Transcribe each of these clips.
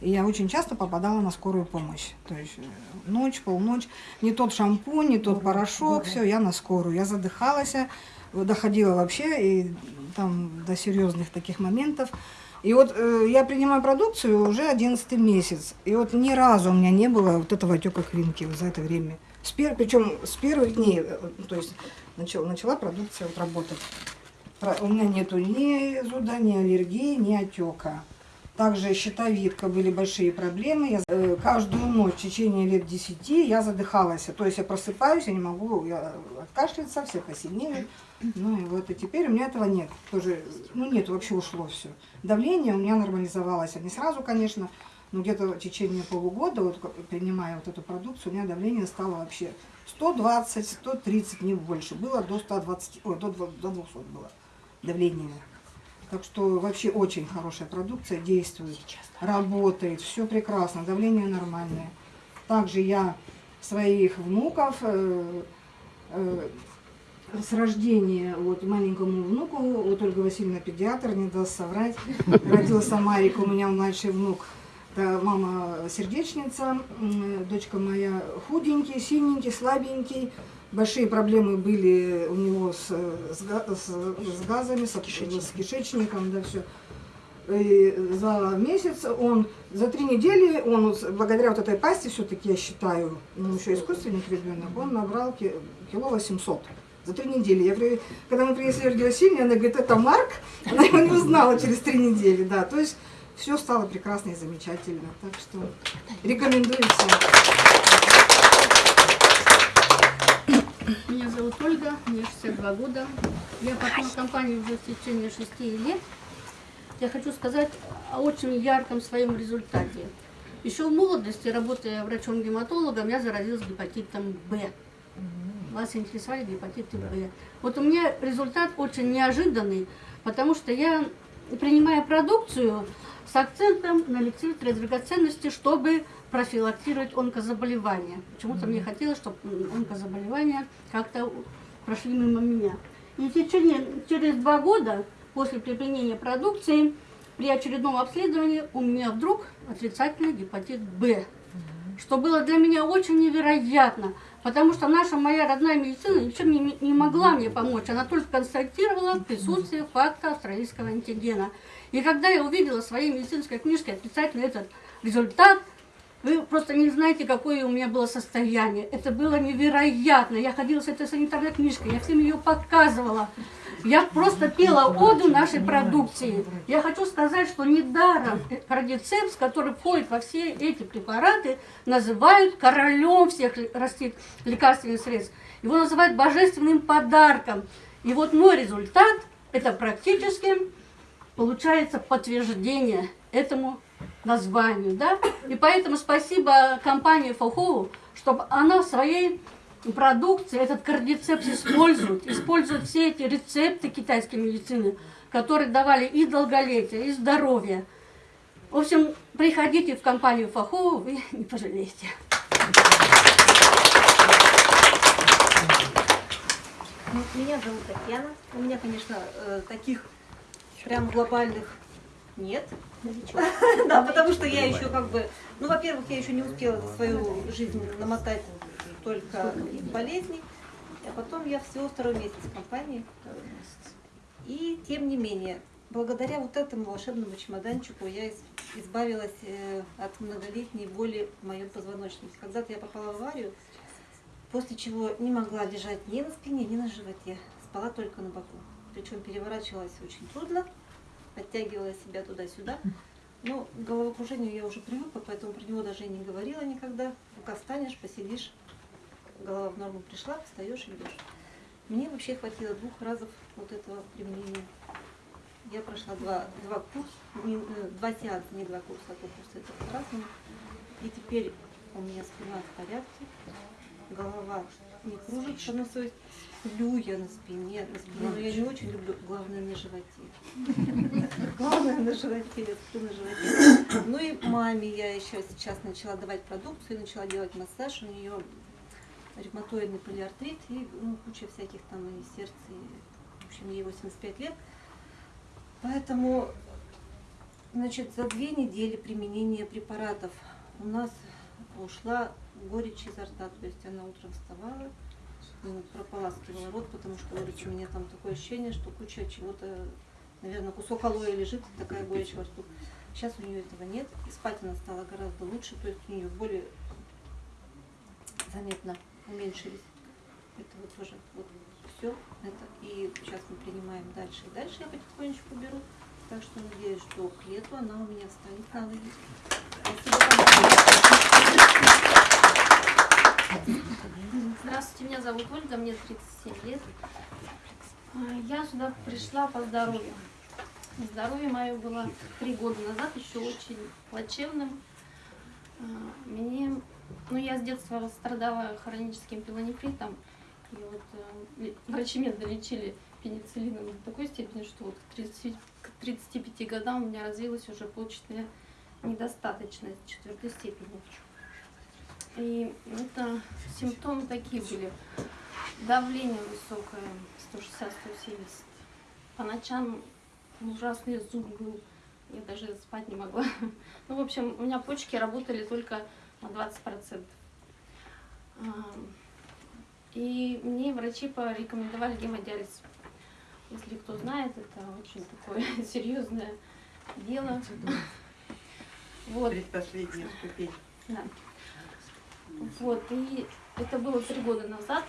И я очень часто попадала на скорую помощь. То есть э, ночь, полночь, не тот шампунь, не тот порошок, все, я на скорую. Я задыхалась, э, доходила вообще и там до серьезных таких моментов. И вот э, я принимаю продукцию уже 11 месяц. И вот ни разу у меня не было вот этого отека клинки вот за это время. С пер... Причем с первых дней, э, то есть начала, начала продукция вот работать. У меня нету ни зуда, ни аллергии, ни отека. Также щитовидка, были большие проблемы. Я, э, каждую ночь в течение лет 10 я задыхалась. То есть я просыпаюсь, я не могу я откашляться, все посильнее. Ну и вот и теперь у меня этого нет. Тоже, ну нет, вообще ушло все. Давление у меня нормализовалось. Не сразу, конечно, но где-то в течение полугода, вот принимая вот эту продукцию, у меня давление стало вообще 120, 130, не больше. Было до 120, ой, до, до 200 было давление. Так что вообще очень хорошая продукция, действует, работает, все прекрасно, давление нормальное. Также я своих внуков э, э, с рождения вот маленькому внуку, вот Ольга Васильевна педиатр, не даст соврать, родился Марик, у меня младший внук, это мама сердечница, дочка моя худенький, синенький, слабенький, большие проблемы были у него с, с, с, с газами, с, с кишечником, да, все. И за месяц он, за три недели он, благодаря вот этой пасте, все-таки я считаю, ну еще искусственник ребенок, он набрал кило 800 за три недели. Я говорю, когда мы принесли Ольге Васильевне, она говорит, это Марк, она его не узнала через три недели, да, то есть все стало прекрасно и замечательно, так что рекомендую всем. Меня зовут Ольга, мне 62 года. Я партнер компании уже в течение 6 лет. Я хочу сказать о очень ярком своем результате. Еще в молодости, работая врачом-гематологом, я заразилась гепатитом Б. Вас интересовали гепатиты Б. Вот у меня результат очень неожиданный, потому что я, принимая продукцию, с акцентом на ликвидацию драгоценности, чтобы профилактировать онкозаболевания. Почему-то мне хотелось, чтобы онкозаболевания как-то прошли мимо меня. И в течение, через два года после применения продукции при очередном обследовании у меня вдруг отрицательный гепатит Б, что было для меня очень невероятно, потому что наша моя родная медицина ничем не, не могла мне помочь, она только констатировала присутствие факта австралийского антигена. И когда я увидела в своей медицинской книжке отрицательный этот результат, вы просто не знаете, какое у меня было состояние. Это было невероятно. Я ходила с этой санитарной книжкой, я всем ее показывала. Я просто пела оду нашей продукции. Я хочу сказать, что недаром кардицепс, который входит во все эти препараты, называют королем всех лекарственных средств. Его называют божественным подарком. И вот мой результат – это практически получается подтверждение этому названию, да? И поэтому спасибо компании Фохову, чтобы она в своей продукции этот кардицепс использует, использует все эти рецепты китайской медицины, которые давали и долголетие, и здоровье. В общем, приходите в компанию Фахову, вы не пожалеете. Меня зовут Татьяна. У меня, конечно, э, таких прям глобальных нет. Да, потому что я еще как бы, ну, во-первых, я еще не успела свою жизнь намотать только болезни, а потом я всего второй месяц в компании. И тем не менее, благодаря вот этому волшебному чемоданчику я избавилась э, от многолетней боли в моем позвоночнике. Когда-то я попала в аварию, после чего не могла лежать ни на спине, ни на животе, спала только на боку. Причем переворачивалась очень трудно, подтягивала себя туда-сюда. Но к головокружению я уже привыкла, поэтому про него даже и не говорила никогда. Пока встанешь, посидишь, голова в норму пришла, встаешь и идешь. Мне вообще хватило двух разов вот этого применения. Я прошла два, два курса, не, э, два сеанса, не два курса, а курса это по-разному. И теперь у меня спина в порядке, голова не кружится, ну, то есть сплю я на спине, на спине, но я не очень люблю, главное на животе. Главное на животе, я сплю на животе. Ну и маме я еще сейчас начала давать продукцию, начала делать массаж, у нее ревматоидный полиартрит и ну, куча всяких там и сердца, и, в общем, ей 85 лет. Поэтому Значит, за две недели применения препаратов у нас ушла горечь изо рта. То есть она утром вставала, ну, прополаскивала рот, потому что, говорит, у меня там такое ощущение, что куча чего-то, наверное, кусок алоэ лежит, такая горечь во рту. Сейчас у нее этого нет, и спать она стала гораздо лучше, то есть у нее боли заметно уменьшились. Это вот тоже вот все это. И сейчас мы принимаем дальше и дальше я потихонечку беру. Так что надеюсь, что к лету она у меня станет на ноги. Здравствуйте, меня зовут Ольга, мне 37 лет. А, Я сюда пришла по здоровью. Здоровье мое было три года назад еще очень плачевным. А, Мне, ну я с детства страдала хроническим пилонефритом. И вот э, врачи меня долечили пенициллином до такой степени, что вот к, 30 к 35 годам у меня развилась уже почечная недостаточность четвертой степени. И это симптомы такие были. Давление высокое, 160-170. По ночам ужасный зуб был. Я даже спать не могла. Ну, в общем, у меня почки работали только на 20%. А, И мне врачи порекомендовали гемодиализ. Если кто знает, это очень такое серьезное дело. Вот. Предпоследняя ступень. Да. Вот, и это было три года назад.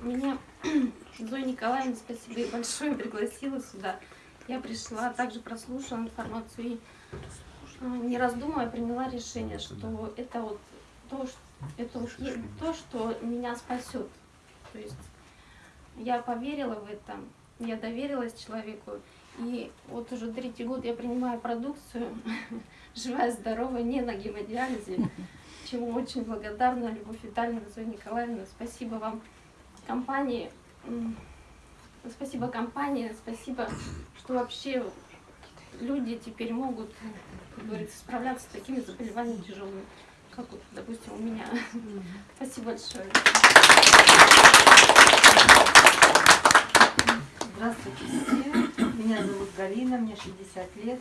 Меня Зоя Николаевна, спасибо большое, пригласила сюда. Я пришла, также прослушала информацию и, э, не раздумывая, приняла решение, что это вот то, что, это то, что меня спасет. То есть я поверила в это, я доверилась человеку, и вот уже третий год я принимаю продукцию, живая, здоровая, не на гемодиализе, чему очень благодарна Любовь Витальевна, Зоя Николаевна. Спасибо вам, компании. Спасибо компании, спасибо, что вообще люди теперь могут, как говорится, справляться с такими заболеваниями тяжелыми, как вот, допустим, у меня. Спасибо большое. Здравствуйте все. Меня зовут Галина, мне 60 лет.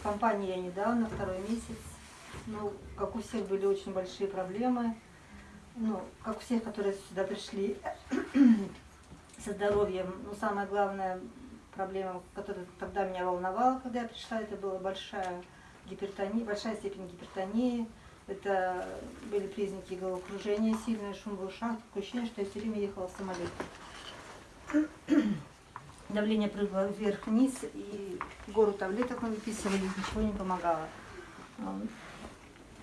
В компании я недавно, второй месяц. Ну, как у всех были очень большие проблемы. Ну, как у всех, которые сюда пришли со здоровьем. Ну, самая главная проблема, которая тогда меня волновала, когда я пришла, это была большая гипертония, большая степень гипертонии. Это были признаки головокружения, сильный шум в ушах, такое ощущение, что я все время ехала в самолете давление прыгало вверх-вниз, и гору таблеток мы выписывали, ничего не помогало.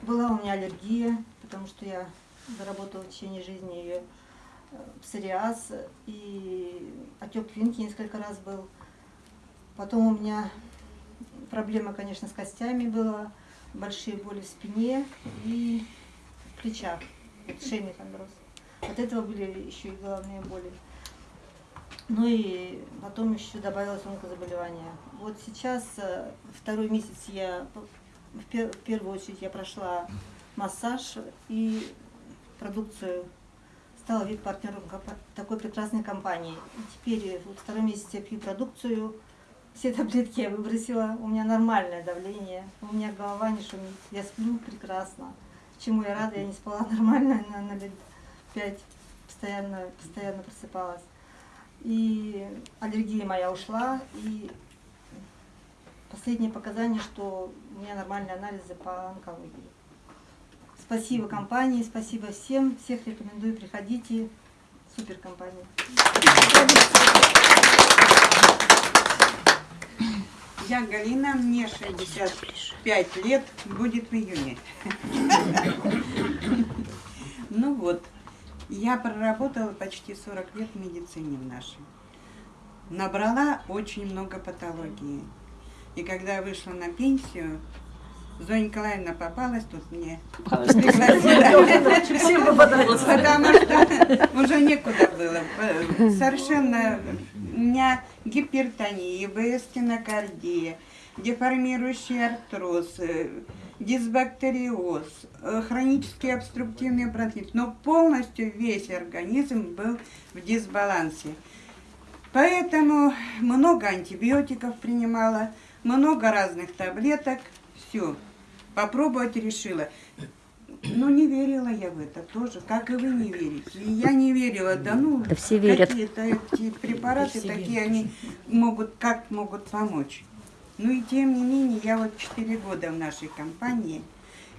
Была у меня аллергия, потому что я заработала в течение жизни ее псориаз, и отек квинки несколько раз был. Потом у меня проблема, конечно, с костями была, большие боли в спине и в плечах, шейный хондроз. От этого были еще и головные боли. Ну и потом еще добавилось онкозаболевание. Вот сейчас, э, второй месяц я, в пер- в первую очередь я прошла массаж и продукцию, стала вип-партнером такой прекрасной компании. И теперь э, вот второй месяц я пью продукцию, все таблетки я выбросила, у меня нормальное давление, у меня голова не шумит, я сплю прекрасно. Чему я рада, я не спала нормально, на, на лет пять, постоянно, постоянно просыпалась. И аллергия моя ушла, и последние показания, что у меня нормальные анализы по онкологии. Спасибо компании, спасибо всем, всех рекомендую, приходите, супер компания. Я Галина, мне 65 лет, будет в июне. Ну вот, я проработала почти 40 лет в медицине в нашей. Набрала очень много патологии. И когда вышла на пенсию, Зоя Николаевна попалась тут мне. пригласила. Всем попадается. Потому что уже некуда было. Совершенно у меня гипертония, ИБС, стенокардия, деформирующий артроз, э, дисбактериоз, э, хронический обструктивный бронхит. Но полностью весь организм был в дисбалансе. Поэтому много антибиотиков принимала, много разных таблеток, все. Попробовать решила. Но не верила я в это тоже, как и вы не верите. И я не верила, да ну, Да все верят. какие-то эти препараты такие, они могут, как могут помочь. Ну и тем не менее, я вот 4 года в нашей компании,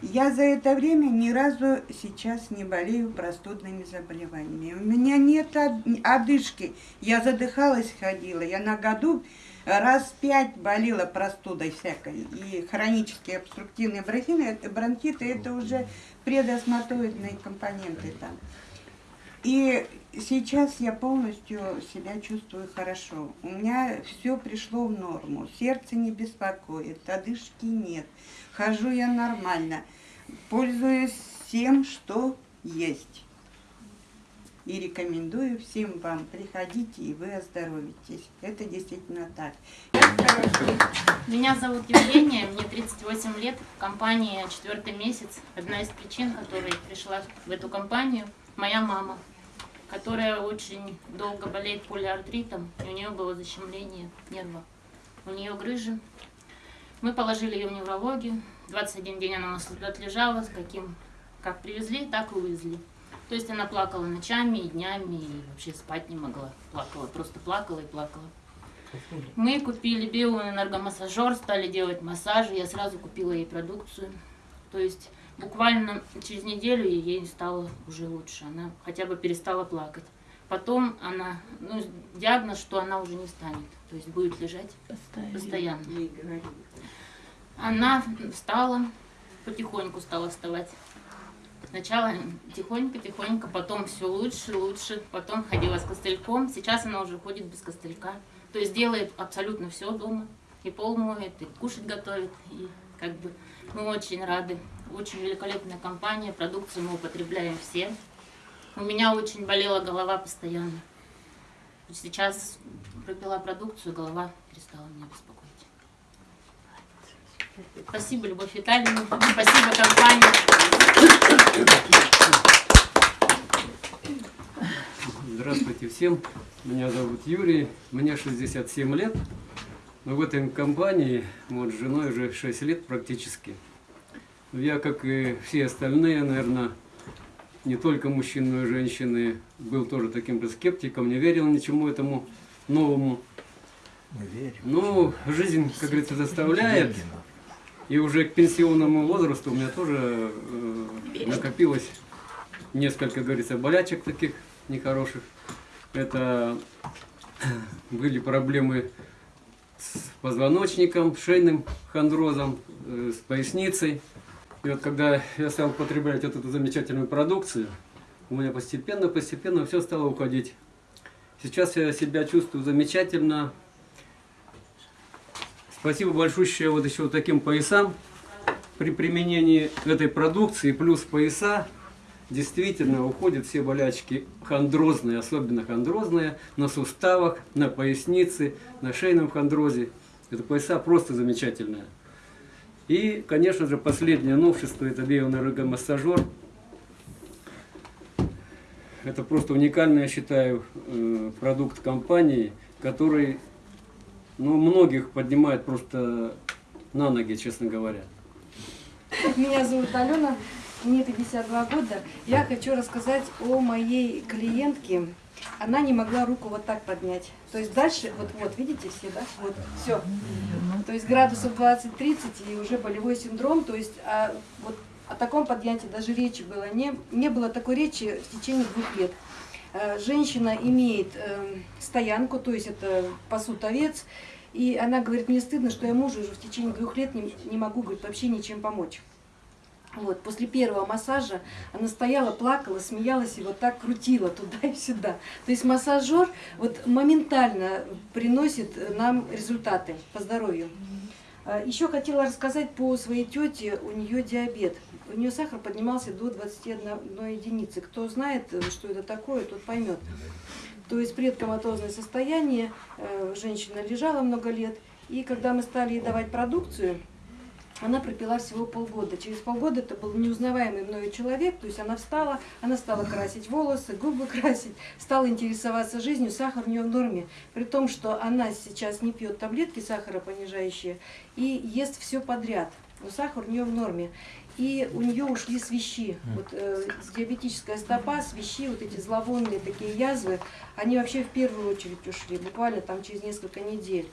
я за это время ни разу сейчас не болею простудными заболеваниями. У меня нет од- одышки. Я задыхалась, ходила. Я на году раз пять болела простудой всякой. И хронические обструктивные бронхиты, это, бронхиты, это уже предосматоидные компоненты там. И сейчас я полностью себя чувствую хорошо. У меня все пришло в норму. Сердце не беспокоит, одышки нет. Хожу я нормально. Пользуюсь всем, что есть. И рекомендую всем вам, приходите, и вы оздоровитесь. Это действительно так. Меня зовут Евгения, мне 38 лет, в компании четвертый месяц. Одна из причин, которой пришла в эту компанию, моя мама, которая очень долго болеет полиартритом, и у нее было защемление нерва. У нее грыжи. Мы положили ее в неврологию. 21 день она у нас отлежала, с каким, как привезли, так и увезли. То есть она плакала ночами и днями, и вообще спать не могла. Плакала, просто плакала и плакала. Мы купили биоэнергомассажер, стали делать массажи. Я сразу купила ей продукцию. То есть буквально через неделю ей стало уже лучше. Она хотя бы перестала плакать. Потом она, ну, диагноз, что она уже не встанет. То есть будет лежать постоянно. Говорили. Она встала, потихоньку стала вставать. Сначала тихонько-тихонько, потом все лучше, лучше, потом ходила с костыльком. Сейчас она уже ходит без костылька. То есть делает абсолютно все дома. И пол моет, и кушать готовит. И как бы мы очень рады. Очень великолепная компания, продукцию мы употребляем все. У меня очень болела голова постоянно. Сейчас пропила продукцию, голова перестала меня беспокоить. Спасибо, Любовь Витальевна. Спасибо компании. Здравствуйте всем. Меня зовут Юрий. Мне 67 лет. Но в этой компании вот, с женой уже 6 лет практически. Я, как и все остальные, наверное, не только мужчины, но и женщины, был тоже таким же скептиком, не верил ничему этому новому. Мы верим. Ну, жизнь, как говорится, заставляет. И уже к пенсионному возрасту у меня тоже э, накопилось несколько, говорится, болячек таких нехороших. Это были проблемы с позвоночником, шейным хондрозом, э, с поясницей. И вот когда я стал употреблять вот эту замечательную продукцию, у меня постепенно-постепенно все стало уходить. Сейчас я себя чувствую замечательно, Спасибо большое вот еще вот таким поясам. При применении этой продукции плюс пояса действительно уходят все болячки хондрозные, особенно хондрозные, на суставах, на пояснице, на шейном хондрозе. Это пояса просто замечательные. И, конечно же, последнее новшество – это биоэнергомассажер. Это просто уникальный, я считаю, э, продукт компании, который ну, многих поднимает просто на ноги, честно говоря. Меня зовут Алена, мне 52 года. Я хочу рассказать о моей клиентке. Она не могла руку вот так поднять. То есть дальше, вот, вот видите все, да? Вот, все. То есть градусов 20-30 и уже болевой синдром. То есть а, вот о таком поднятии даже речи было. Не, не было такой речи в течение двух лет. Э, Женщина имеет э, стоянку, то есть это пасут овец, и она говорит, мне стыдно, что я мужу уже в течение двух лет не, не могу говорит, вообще ничем помочь. Вот, после первого массажа она стояла, плакала, смеялась и вот так крутила туда и сюда. То есть массажер вот моментально приносит нам результаты по здоровью. А, Еще хотела рассказать по своей тете, у нее диабет. У нее сахар поднимался до 21 единицы. Кто знает, что это такое, тот поймет. То есть предкоматозное состояние, э, женщина лежала много лет, и когда мы стали ей давать продукцию, она пропила всего полгода. Через полгода это был неузнаваемый мною человек, то есть она встала, она стала красить волосы, губы красить, стала интересоваться жизнью, сахар у нее в норме. При том, что она сейчас не пьет таблетки сахаропонижающие и ест все подряд, но сахар у нее в норме. И у нее ушли свищи. Вот, э, диабетическая стопа, свищи, вот эти зловонные такие язвы, они вообще в первую очередь ушли, буквально там через несколько недель.